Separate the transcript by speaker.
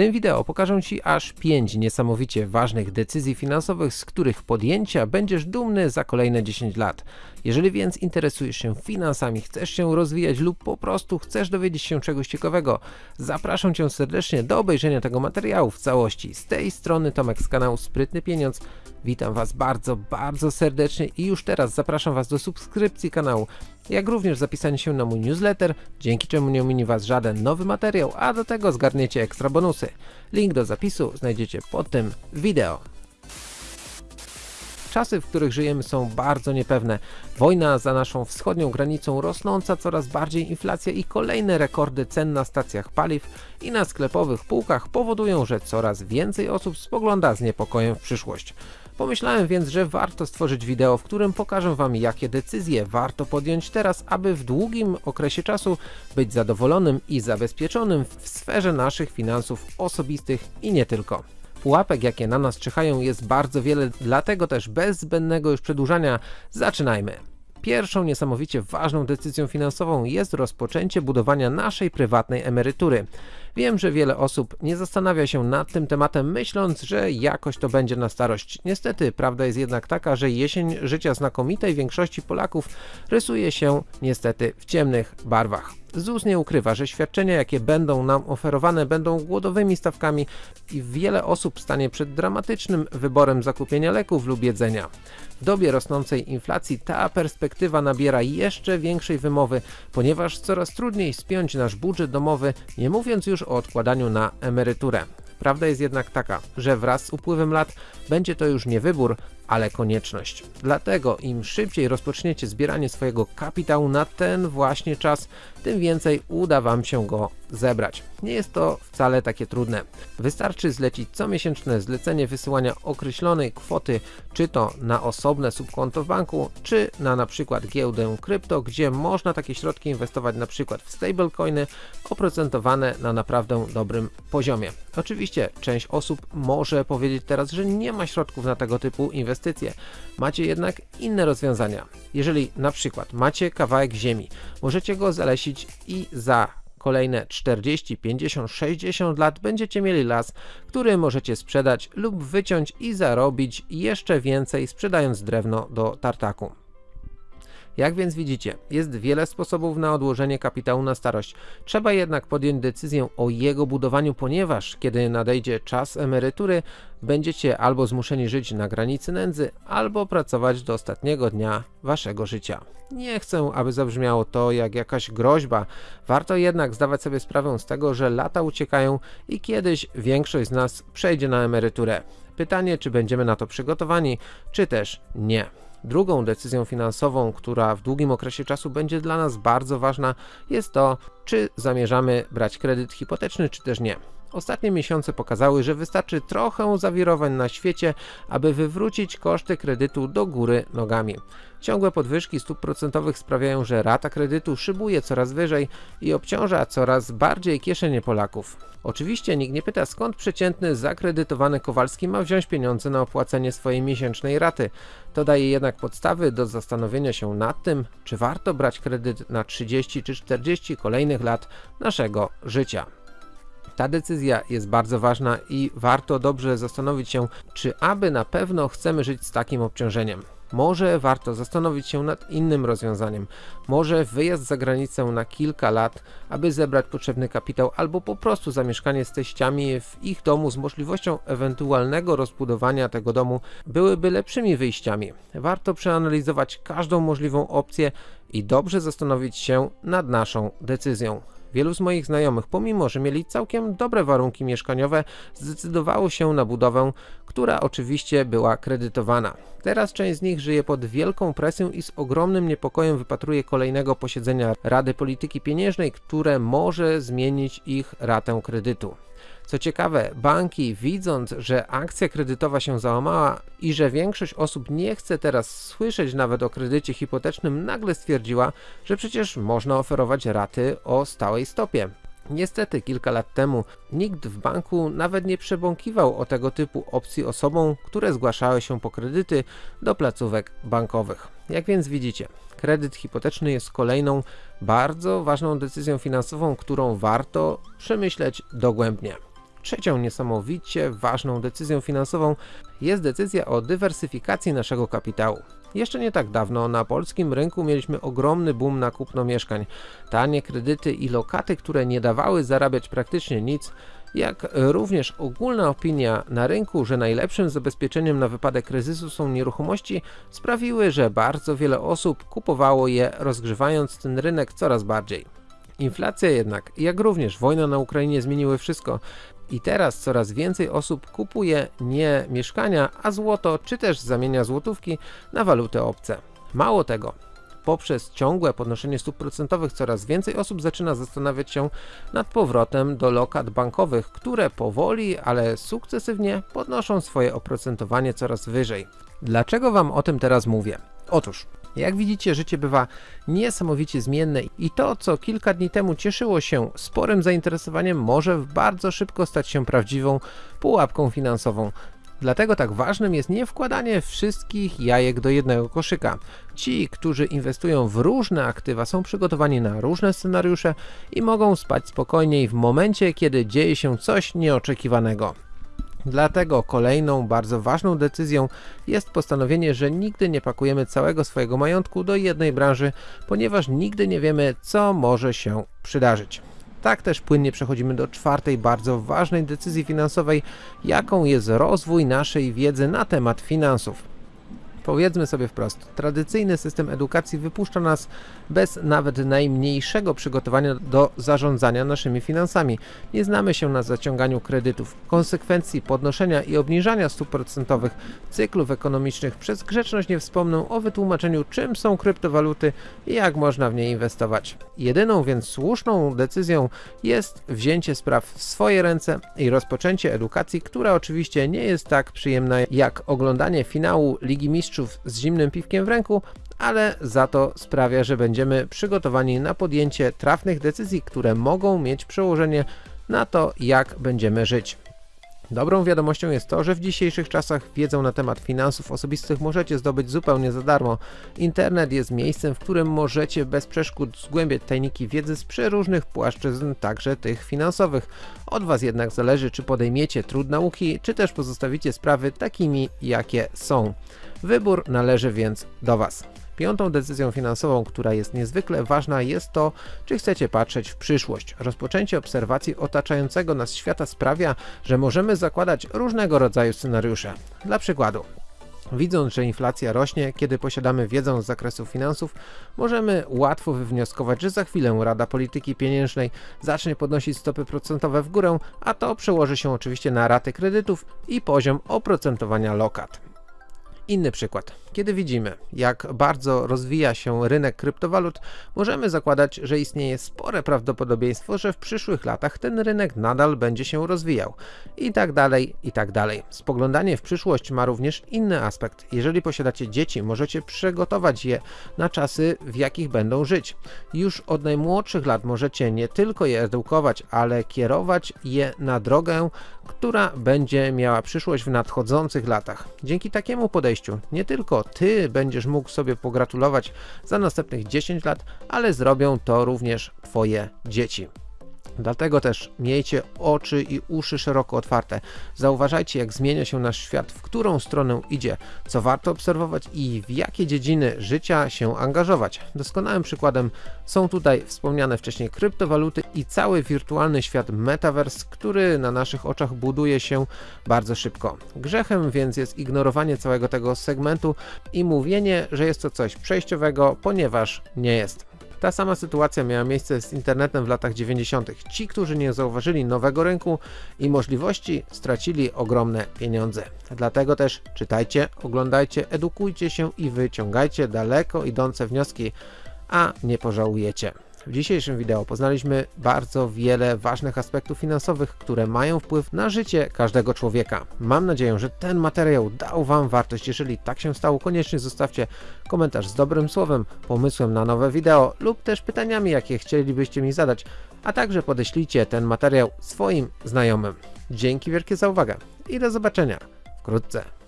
Speaker 1: tym wideo pokażę Ci aż 5 niesamowicie ważnych decyzji finansowych, z których podjęcia będziesz dumny za kolejne 10 lat. Jeżeli więc interesujesz się finansami, chcesz się rozwijać lub po prostu chcesz dowiedzieć się czegoś ciekawego, zapraszam Cię serdecznie do obejrzenia tego materiału w całości. Z tej strony Tomek z kanału Sprytny Pieniądz. Witam Was bardzo, bardzo serdecznie i już teraz zapraszam Was do subskrypcji kanału, jak również zapisania się na mój newsletter, dzięki czemu nie ominie Was żaden nowy materiał, a do tego zgarniecie ekstra bonusy. Link do zapisu znajdziecie pod tym wideo. Czasy, w których żyjemy są bardzo niepewne. Wojna za naszą wschodnią granicą, rosnąca coraz bardziej inflacja i kolejne rekordy cen na stacjach paliw i na sklepowych półkach powodują, że coraz więcej osób spogląda z niepokojem w przyszłość. Pomyślałem więc, że warto stworzyć wideo, w którym pokażę Wam jakie decyzje warto podjąć teraz, aby w długim okresie czasu być zadowolonym i zabezpieczonym w sferze naszych finansów osobistych i nie tylko. Pułapek jakie na nas czyhają jest bardzo wiele, dlatego też bez zbędnego już przedłużania zaczynajmy. Pierwszą niesamowicie ważną decyzją finansową jest rozpoczęcie budowania naszej prywatnej emerytury. Wiem, że wiele osób nie zastanawia się nad tym tematem, myśląc, że jakoś to będzie na starość. Niestety, prawda jest jednak taka, że jesień życia znakomitej większości Polaków rysuje się niestety w ciemnych barwach. ZUS nie ukrywa, że świadczenia jakie będą nam oferowane będą głodowymi stawkami i wiele osób stanie przed dramatycznym wyborem zakupienia leków lub jedzenia. W dobie rosnącej inflacji ta perspektywa nabiera jeszcze większej wymowy, ponieważ coraz trudniej spiąć nasz budżet domowy, nie mówiąc już o odkładaniu na emeryturę. Prawda jest jednak taka, że wraz z upływem lat będzie to już nie wybór, ale konieczność. Dlatego im szybciej rozpoczniecie zbieranie swojego kapitału na ten właśnie czas, tym więcej uda Wam się go zebrać. Nie jest to wcale takie trudne. Wystarczy zlecić comiesięczne zlecenie wysyłania określonej kwoty, czy to na osobne subkonto w banku, czy na na przykład giełdę krypto, gdzie można takie środki inwestować na przykład w stablecoiny oprocentowane na naprawdę dobrym poziomie. Oczywiście część osób może powiedzieć teraz, że nie ma środków na tego typu inwestycje. Macie jednak inne rozwiązania. Jeżeli na przykład macie kawałek ziemi, możecie go zalesić i za kolejne 40, 50, 60 lat będziecie mieli las, który możecie sprzedać lub wyciąć i zarobić jeszcze więcej sprzedając drewno do tartaku. Jak więc widzicie, jest wiele sposobów na odłożenie kapitału na starość. Trzeba jednak podjąć decyzję o jego budowaniu, ponieważ kiedy nadejdzie czas emerytury, będziecie albo zmuszeni żyć na granicy nędzy, albo pracować do ostatniego dnia waszego życia. Nie chcę, aby zabrzmiało to jak jakaś groźba, warto jednak zdawać sobie sprawę z tego, że lata uciekają i kiedyś większość z nas przejdzie na emeryturę. Pytanie, czy będziemy na to przygotowani, czy też nie. Drugą decyzją finansową, która w długim okresie czasu będzie dla nas bardzo ważna, jest to, czy zamierzamy brać kredyt hipoteczny, czy też nie. Ostatnie miesiące pokazały, że wystarczy trochę zawirowań na świecie, aby wywrócić koszty kredytu do góry nogami. Ciągłe podwyżki stóp procentowych sprawiają, że rata kredytu szybuje coraz wyżej i obciąża coraz bardziej kieszenie Polaków. Oczywiście nikt nie pyta skąd przeciętny zakredytowany Kowalski ma wziąć pieniądze na opłacenie swojej miesięcznej raty. To daje jednak podstawy do zastanowienia się nad tym, czy warto brać kredyt na 30 czy 40 kolejnych lat naszego życia. Ta decyzja jest bardzo ważna i warto dobrze zastanowić się, czy aby na pewno chcemy żyć z takim obciążeniem. Może warto zastanowić się nad innym rozwiązaniem. Może wyjazd za granicę na kilka lat, aby zebrać potrzebny kapitał, albo po prostu zamieszkanie z teściami w ich domu z możliwością ewentualnego rozbudowania tego domu byłyby lepszymi wyjściami. Warto przeanalizować każdą możliwą opcję i dobrze zastanowić się nad naszą decyzją. Wielu z moich znajomych, pomimo że mieli całkiem dobre warunki mieszkaniowe, zdecydowało się na budowę, która oczywiście była kredytowana. Teraz część z nich żyje pod wielką presją i z ogromnym niepokojem wypatruje kolejnego posiedzenia Rady Polityki Pieniężnej, które może zmienić ich ratę kredytu. Co ciekawe, banki widząc, że akcja kredytowa się załamała i że większość osób nie chce teraz słyszeć nawet o kredycie hipotecznym, nagle stwierdziła, że przecież można oferować raty o stałej stopie. Niestety kilka lat temu nikt w banku nawet nie przebąkiwał o tego typu opcji osobom, które zgłaszały się po kredyty do placówek bankowych. Jak więc widzicie, kredyt hipoteczny jest kolejną bardzo ważną decyzją finansową, którą warto przemyśleć dogłębnie. Trzecią niesamowicie ważną decyzją finansową jest decyzja o dywersyfikacji naszego kapitału. Jeszcze nie tak dawno na polskim rynku mieliśmy ogromny boom na kupno mieszkań. Tanie kredyty i lokaty, które nie dawały zarabiać praktycznie nic, jak również ogólna opinia na rynku, że najlepszym zabezpieczeniem na wypadek kryzysu są nieruchomości, sprawiły, że bardzo wiele osób kupowało je, rozgrzewając ten rynek coraz bardziej. Inflacja jednak, jak również wojna na Ukrainie zmieniły wszystko i teraz coraz więcej osób kupuje nie mieszkania, a złoto, czy też zamienia złotówki na waluty obce. Mało tego, poprzez ciągłe podnoszenie stóp procentowych coraz więcej osób zaczyna zastanawiać się nad powrotem do lokat bankowych, które powoli, ale sukcesywnie podnoszą swoje oprocentowanie coraz wyżej. Dlaczego Wam o tym teraz mówię? Otóż, jak widzicie, życie bywa niesamowicie zmienne i to, co kilka dni temu cieszyło się sporym zainteresowaniem, może bardzo szybko stać się prawdziwą pułapką finansową. Dlatego tak ważnym jest nie wkładanie wszystkich jajek do jednego koszyka. Ci, którzy inwestują w różne aktywa są przygotowani na różne scenariusze i mogą spać spokojniej w momencie, kiedy dzieje się coś nieoczekiwanego. Dlatego kolejną bardzo ważną decyzją jest postanowienie, że nigdy nie pakujemy całego swojego majątku do jednej branży, ponieważ nigdy nie wiemy, co może się przydarzyć. Tak też płynnie przechodzimy do czwartej bardzo ważnej decyzji finansowej, jaką jest rozwój naszej wiedzy na temat finansów. Powiedzmy sobie wprost, tradycyjny system edukacji wypuszcza nas bez nawet najmniejszego przygotowania do zarządzania naszymi finansami. Nie znamy się na zaciąganiu kredytów, konsekwencji podnoszenia i obniżania stóp procentowych, cyklów ekonomicznych. Przez grzeczność nie wspomnę o wytłumaczeniu czym są kryptowaluty i jak można w nie inwestować. Jedyną więc słuszną decyzją jest wzięcie spraw w swoje ręce i rozpoczęcie edukacji, która oczywiście nie jest tak przyjemna jak oglądanie finału Ligi Mistrzów mistrzów z zimnym piwkiem w ręku, ale za to sprawia, że będziemy przygotowani na podjęcie trafnych decyzji, które mogą mieć przełożenie na to, jak będziemy żyć. Dobrą wiadomością jest to, że w dzisiejszych czasach wiedzę na temat finansów osobistych możecie zdobyć zupełnie za darmo. Internet jest miejscem, w którym możecie bez przeszkód zgłębiać tajniki wiedzy z przeróżnych płaszczyzn, także tych finansowych. Od Was jednak zależy, czy podejmiecie trud nauki, czy też pozostawicie sprawy takimi, jakie są. Wybór należy więc do Was. Piątą decyzją finansową, która jest niezwykle ważna jest to, czy chcecie patrzeć w przyszłość. Rozpoczęcie obserwacji otaczającego nas świata sprawia, że możemy zakładać różnego rodzaju scenariusze. Dla przykładu, Widząc, że inflacja rośnie, kiedy posiadamy wiedzę z zakresu finansów, możemy łatwo wywnioskować, że za chwilę Rada Polityki Pieniężnej zacznie podnosić stopy procentowe w górę, a to przełoży się oczywiście na raty kredytów i poziom oprocentowania lokat. Inny przykład. Kiedy widzimy, jak bardzo rozwija się rynek kryptowalut, możemy zakładać, że istnieje spore prawdopodobieństwo, że w przyszłych latach ten rynek nadal będzie się rozwijał. I tak dalej, i tak dalej. Spoglądanie w przyszłość ma również inny aspekt. Jeżeli posiadacie dzieci, możecie przygotować je na czasy, w jakich będą żyć. Już od najmłodszych lat możecie nie tylko je edukować, ale kierować je na drogę, która będzie miała przyszłość w nadchodzących latach. Dzięki takiemu podejściu nie ty będziesz mógł sobie pogratulować za następnych 10 lat, ale zrobią to również twoje dzieci. Dlatego też miejcie oczy i uszy szeroko otwarte. Zauważajcie jak zmienia się nasz świat, w którą stronę idzie, co warto obserwować i w jakie dziedziny życia się angażować. Doskonałym przykładem są tutaj wspomniane wcześniej kryptowaluty i cały wirtualny świat Metaverse, który na naszych oczach buduje się bardzo szybko. Grzechem więc jest ignorowanie całego tego segmentu i mówienie, że jest to coś przejściowego, ponieważ nie jest. Ta sama sytuacja miała miejsce z internetem w latach 90. Ci, którzy nie zauważyli nowego rynku i możliwości, stracili ogromne pieniądze. Dlatego też czytajcie, oglądajcie, edukujcie się i wyciągajcie daleko idące wnioski, a nie pożałujecie. W dzisiejszym wideo poznaliśmy bardzo wiele ważnych aspektów finansowych, które mają wpływ na życie każdego człowieka. Mam nadzieję, że ten materiał dał Wam wartość. Jeżeli tak się stało, koniecznie zostawcie komentarz z dobrym słowem, pomysłem na nowe wideo lub też pytaniami, jakie chcielibyście mi zadać, a także podeślijcie ten materiał swoim znajomym. Dzięki wielkie za uwagę i do zobaczenia wkrótce.